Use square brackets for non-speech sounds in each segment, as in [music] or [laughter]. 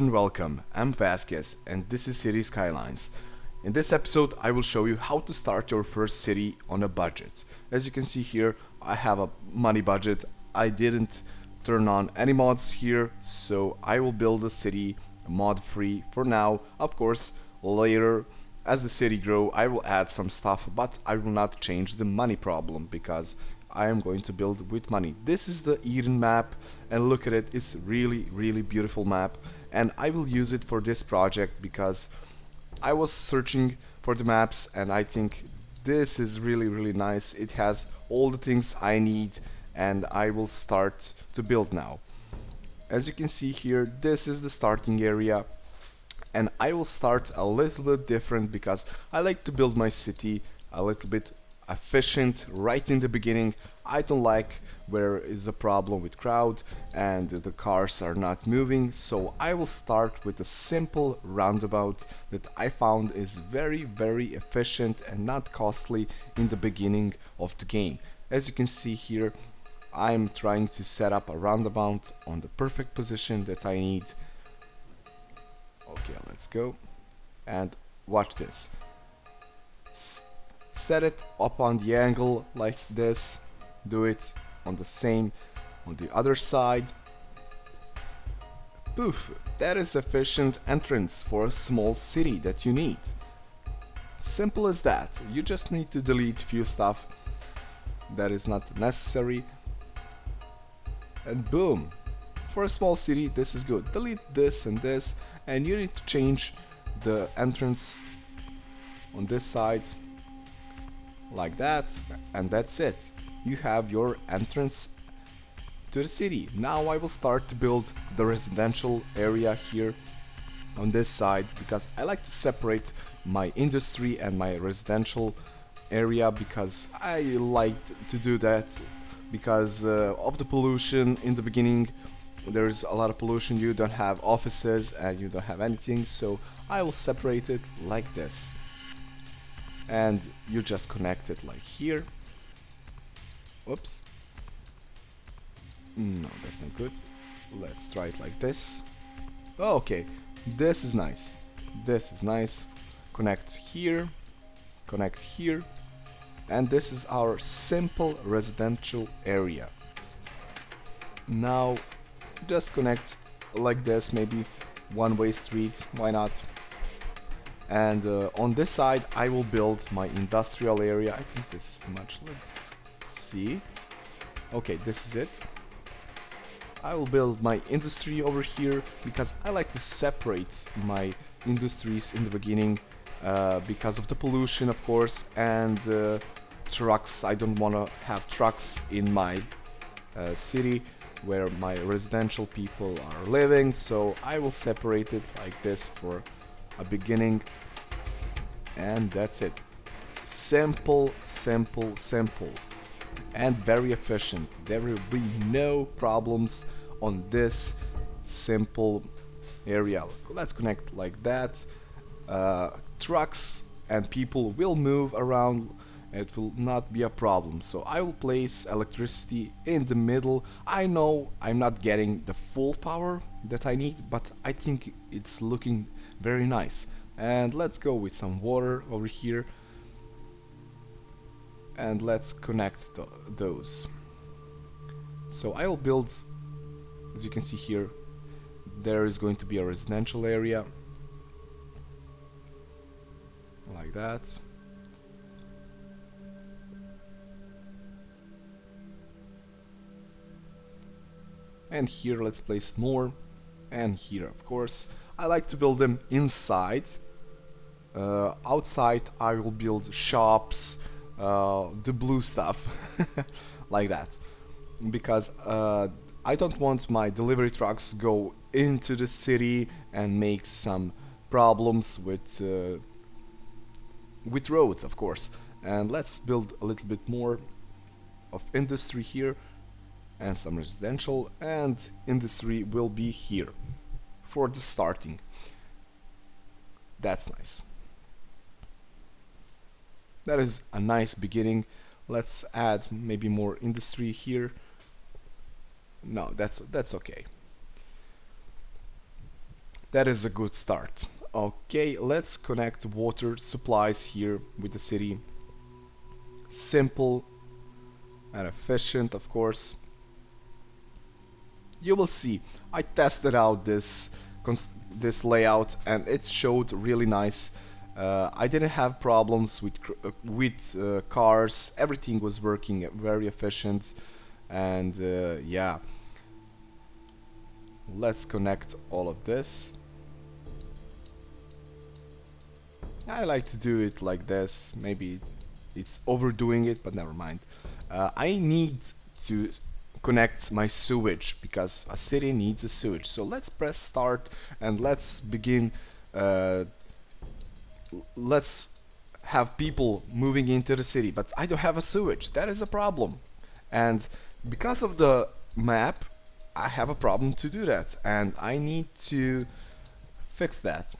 And welcome, I'm Vasquez and this is City Skylines. In this episode I will show you how to start your first city on a budget. As you can see here I have a money budget, I didn't turn on any mods here so I will build a city mod free for now. Of course later as the city grow I will add some stuff but I will not change the money problem because I am going to build with money. This is the Eden map and look at it, it's really really beautiful map and I will use it for this project because I was searching for the maps and I think this is really really nice. It has all the things I need and I will start to build now. As you can see here, this is the starting area and I will start a little bit different because I like to build my city a little bit efficient right in the beginning. I don't like where is a problem with crowd and the cars are not moving so I will start with a simple roundabout that I found is very very efficient and not costly in the beginning of the game. As you can see here I'm trying to set up a roundabout on the perfect position that I need. Okay, let's go. And watch this. Set it up on the angle like this. Do it on the same on the other side. Poof! That is efficient entrance for a small city that you need. Simple as that. You just need to delete few stuff that is not necessary and boom for a small city this is good delete this and this and you need to change the entrance on this side like that and that's it. You have your entrance to the city. Now I will start to build the residential area here on this side because I like to separate my industry and my residential area because I like to do that because uh, of the pollution. In the beginning there's a lot of pollution. You don't have offices and you don't have anything so I will separate it like this and you just connect it like here. Oops. no that's not good. Let's try it like this. Oh, okay. This is nice. This is nice. Connect here. Connect here. And this is our simple residential area. Now just connect like this maybe one-way street. Why not and uh, on this side I will build my industrial area. I think this is too much. Let's see. Okay this is it. I will build my industry over here because I like to separate my industries in the beginning uh, because of the pollution of course and uh, trucks. I don't want to have trucks in my uh, city where my residential people are living so I will separate it like this for a beginning and that's it. Simple simple simple and very efficient. There will be no problems on this simple area. Let's connect like that. Uh, trucks and people will move around. It will not be a problem. So I will place electricity in the middle. I know I'm not getting the full power that I need but I think it's looking very nice. And let's go with some water over here. And let's connect th those. So I will build as you can see here there is going to be a residential area. Like that. And here let's place more. And here of course I like to build them inside. Uh, outside I will build shops uh, the blue stuff [laughs] like that. Because uh, I don't want my delivery trucks go into the city and make some problems with uh, with roads of course. And let's build a little bit more of industry here and some residential and industry will be here for the starting. That's nice. That is a nice beginning. Let's add maybe more industry here. No that's that's okay. That is a good start. Okay let's connect water supplies here with the city. Simple and efficient of course you will see. I tested out this this layout and it showed really nice. Uh, I didn't have problems with uh, with uh, cars. Everything was working very efficient. And uh, yeah. Let's connect all of this. I like to do it like this. Maybe it's overdoing it but never mind. Uh, I need to connect my sewage because a city needs a sewage. So let's press start and let's begin uh, let's have people moving into the city. But I don't have a sewage. That is a problem. And because of the map I have a problem to do that. And I need to fix that.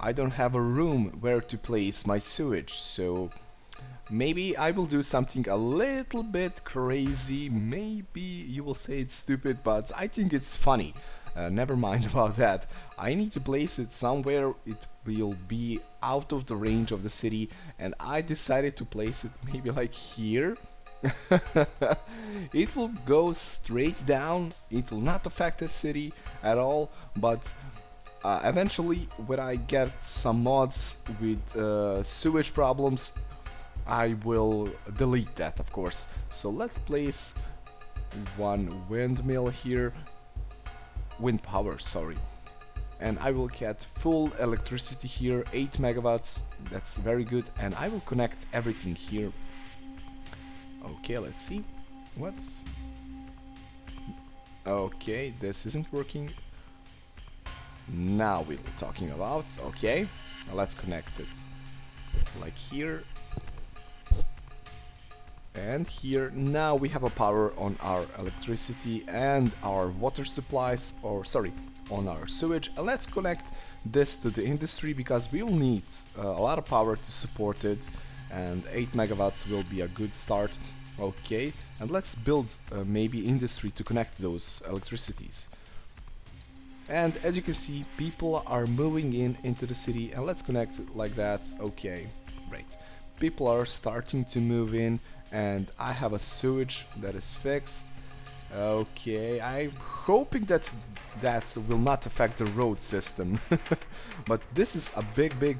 I don't have a room where to place my sewage. So maybe I will do something a little bit crazy. Maybe you will say it's stupid but I think it's funny. Uh, never mind [laughs] about that. I need to place it somewhere. It will be out of the range of the city and I decided to place it [laughs] maybe like here. [laughs] It will go straight down. It will not affect the city at all but uh, eventually when I get some mods with uh, sewage problems I will delete that of course. So let's place one windmill here. Wind power sorry. And I will get full electricity here 8 megawatts. That's very good. And I will connect everything here. Okay let's see. What? Okay this isn't working. Now we're talking about okay let's connect it. Like here and here now we have a power on our electricity and our water supplies or sorry on our sewage. And let's connect this to the industry because we will need uh, a lot of power to support it and 8 megawatts will be a good start. Okay and let's build uh, maybe industry to connect those electricities. And as you can see people are moving in into the city and let's connect like that. Okay great. People are starting to move in and I have a sewage that is fixed. Okay I'm hoping that that will not affect the road system. [laughs] But this is a big big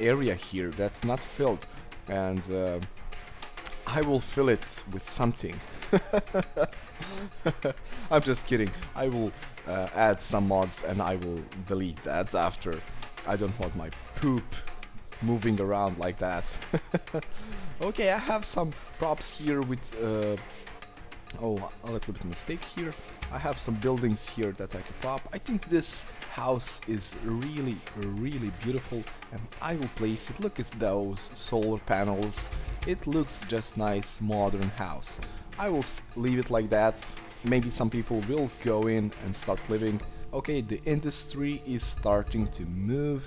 area here that's not filled and uh, I will fill it with something. [laughs] I'm just kidding. I will uh, add some mods and I will delete that after. I don't want my poop moving around like that [laughs] okay I have some props here with uh, oh a little bit mistake here. I have some buildings here that I can prop. I think this house is really really beautiful and I will place it. Look at those solar panels. It looks just nice modern house. I will leave it like that. Maybe some people will go in and start living. Okay the industry is starting to move.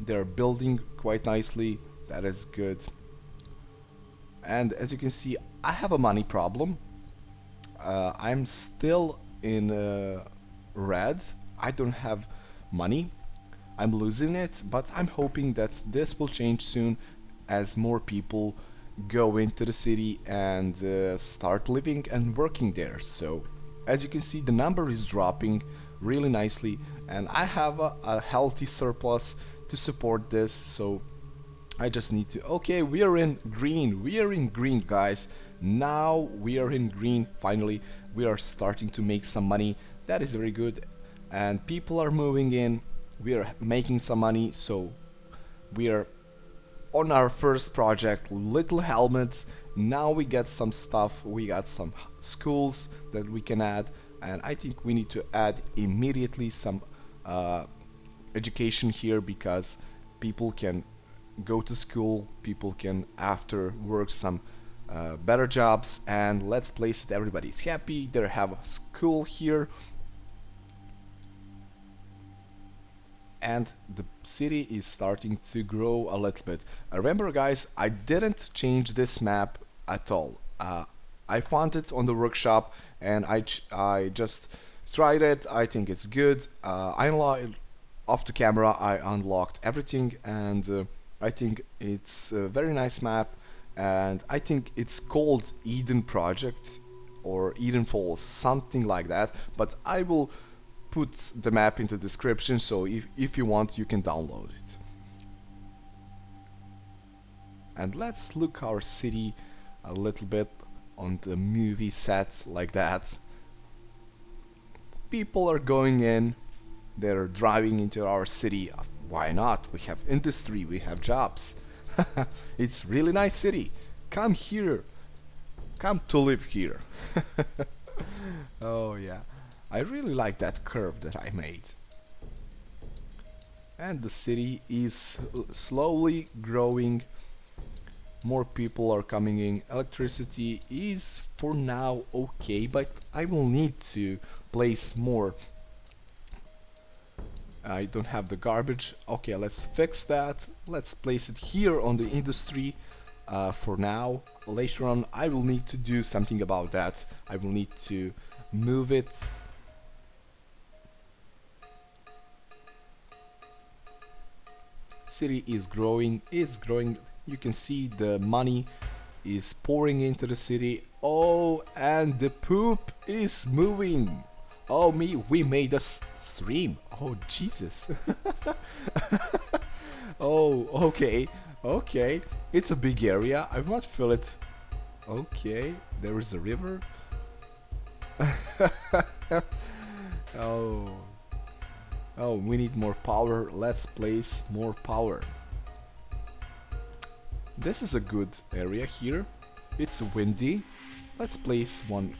They're building quite nicely. That is good and as you can see I have a money problem. Uh, I'm still in uh, red. I don't have money. I'm losing it but I'm hoping that this will change soon as more people go into the city and uh, start living and working there. So as you can see the number is dropping really nicely and I have a, a healthy surplus to support this. So I just need to okay we are in green we are in green guys. Now we are in green finally. We are starting to make some money. That is very good. And people are moving in. We are making some money. So we are on our first project Little Hamlets. Now we get some stuff. We got some schools that we can add. And I think we need to add immediately some uh, education here because people can go to school people can after work some uh, better jobs and let's place it everybody's happy they have a school here and the city is starting to grow a little bit. Uh, remember guys, I didn't change this map at all. Uh, I found it on the workshop and I, I just tried it, I think it's good. Uh, I, off the camera I unlocked everything and uh, I think it's a very nice map and I think it's called Eden Project or Eden Falls something like that. But I will put the map in the description so if, if you want you can download it. And let's look our city a little bit on the movie set like that. People are going in they're driving into our city why not? We have industry we have jobs. [laughs] It's really nice city. Come here. Come to live here. [laughs] Oh yeah. I really like that curve that I made. And the city is slowly growing. More people are coming in. Electricity is for now okay but I will need to place more I don't have the garbage. Okay let's fix that. Let's place it here on the industry uh, for now. Later on I will need to do something about that. I will need to move it. City is growing. Is growing. You can see the money is pouring into the city. Oh and the poop is moving oh me we made a stream. Oh Jesus. [laughs] Oh okay. Okay. It's a big area. I to fill it. Okay. There is a river. [laughs] Oh. Oh we need more power. Let's place more power. This is a good area here. It's windy. Let's place one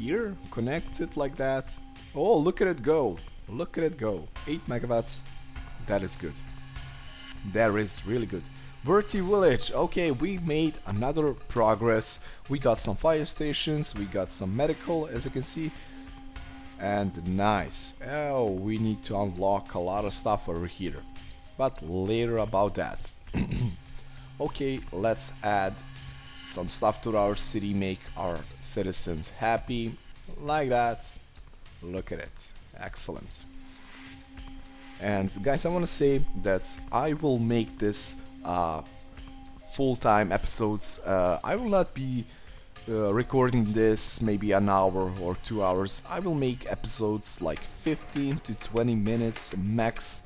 here, connect it like that. Oh, look at it go. Look at it go. 8 megawatts. That is good. That is really good. Worthy Village. Okay, we made another progress. We got some fire stations, we got some medical, as you can see. And nice. Oh, we need to unlock a lot of stuff over here but later about that. [clears throat] okay, let's add some stuff to our city, make our citizens happy, like that. Look at it, excellent. And guys, I want to say that I will make this uh, full-time episodes. Uh, I will not be uh, recording this maybe an hour or two hours. I will make episodes like 15 to 20 minutes max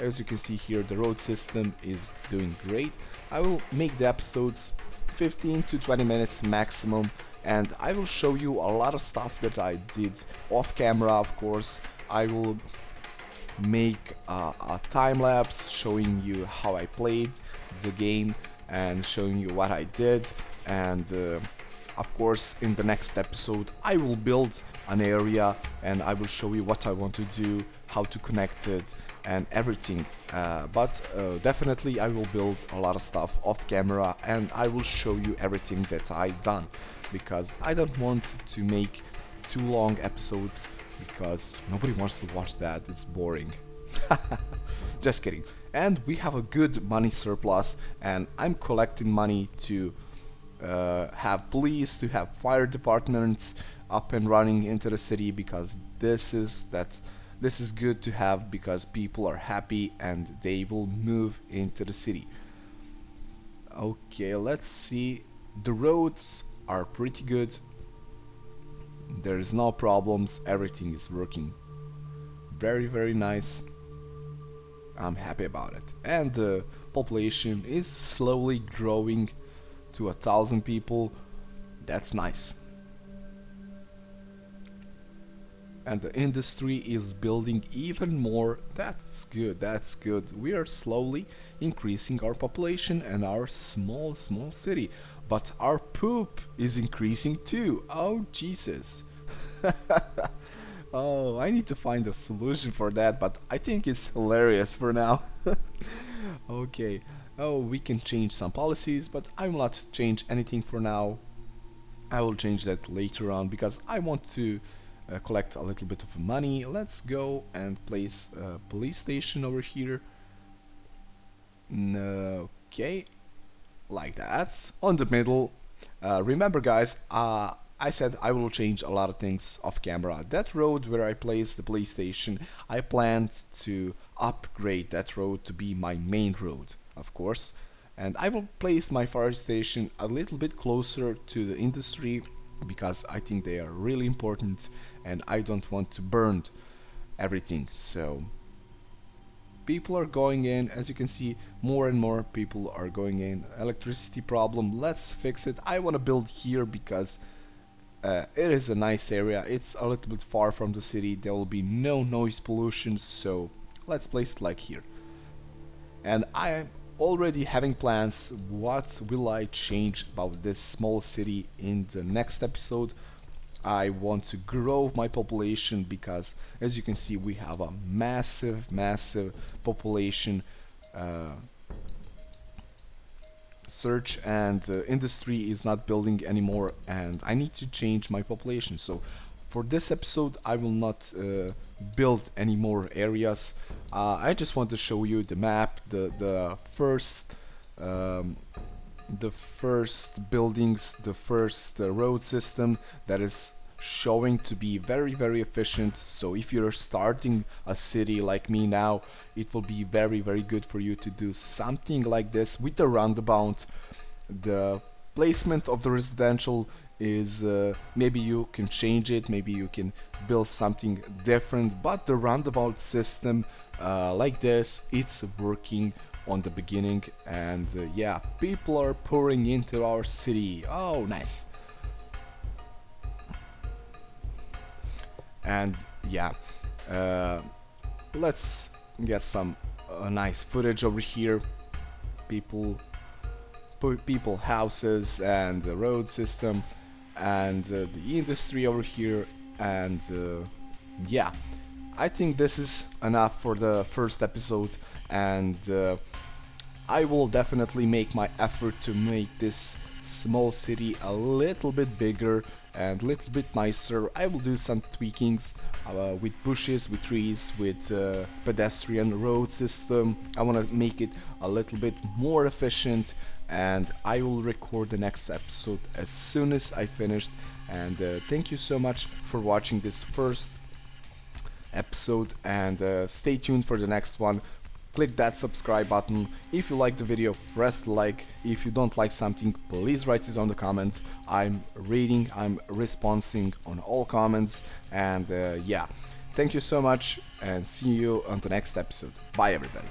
as you can see here, the road system is doing great. I will make the episodes 15 to 20 minutes maximum and I will show you a lot of stuff that I did off camera of course. I will make uh, a time lapse showing you how I played the game and showing you what I did and uh, of course in the next episode I will build an area and I will show you what I want to do, how to connect it and everything. Uh, but uh, definitely I will build a lot of stuff off camera and I will show you everything that I done because I don't want to make too long episodes because nobody wants to watch that. It's boring. [laughs] Just kidding. And we have a good money surplus and I'm collecting money to uh, have police to have fire departments up and running into the city because this is that this is good to have because people are happy and they will move into the city. Okay, let's see. The roads are pretty good. There is no problems. Everything is working very, very nice. I'm happy about it. And the population is slowly growing to a thousand people. That's nice. And the industry is building even more. That's good, that's good. We are slowly increasing our population and our small, small city. But our poop is increasing too. Oh, Jesus. [laughs] oh, I need to find a solution for that, but I think it's hilarious for now. [laughs] okay. Oh, we can change some policies, but I will not change anything for now. I will change that later on because I want to uh, collect a little bit of money. Let's go and place a police station over here. Okay, like that. On the middle. Uh, remember guys, uh, I said I will change a lot of things off camera. That road where I placed the police station, I planned to upgrade that road to be my main road, of course. And I will place my fire station a little bit closer to the industry because I think they are really important and I don't want to burn everything. So people are going in as you can see more and more people are going in. Electricity problem let's fix it. I want to build here because uh, it is a nice area. It's a little bit far from the city. There will be no noise pollution so let's place it like here. And I am already having plans what will I change about this small city in the next episode I want to grow my population because as you can see we have a massive massive population uh, search and uh, industry is not building anymore and I need to change my population. So for this episode I will not uh, build any more areas. Uh, I just want to show you the map the the first um, the first buildings, the first uh, road system that is showing to be very very efficient. So if you're starting a city like me now it will be very very good for you to do something like this with the roundabout. The placement of the residential is uh, maybe you can change it maybe you can build something different but the roundabout system uh, like this it's working on the beginning and uh, yeah people are pouring into our city. Oh nice. And yeah uh, let's get some uh, nice footage over here. People people houses and the road system and uh, the industry over here and uh, yeah. I think this is enough for the first episode and uh, I will definitely make my effort to make this small city a little bit bigger and a little bit nicer. I will do some tweakings uh, with bushes, with trees, with uh, pedestrian road system. I want to make it a little bit more efficient and I will record the next episode as soon as I finished and uh, thank you so much for watching this first episode and uh, stay tuned for the next one click that subscribe button. If you like the video, press like. If you don't like something, please write it on the comment. I'm reading, I'm responding on all comments and uh, yeah. Thank you so much and see you on the next episode. Bye everybody.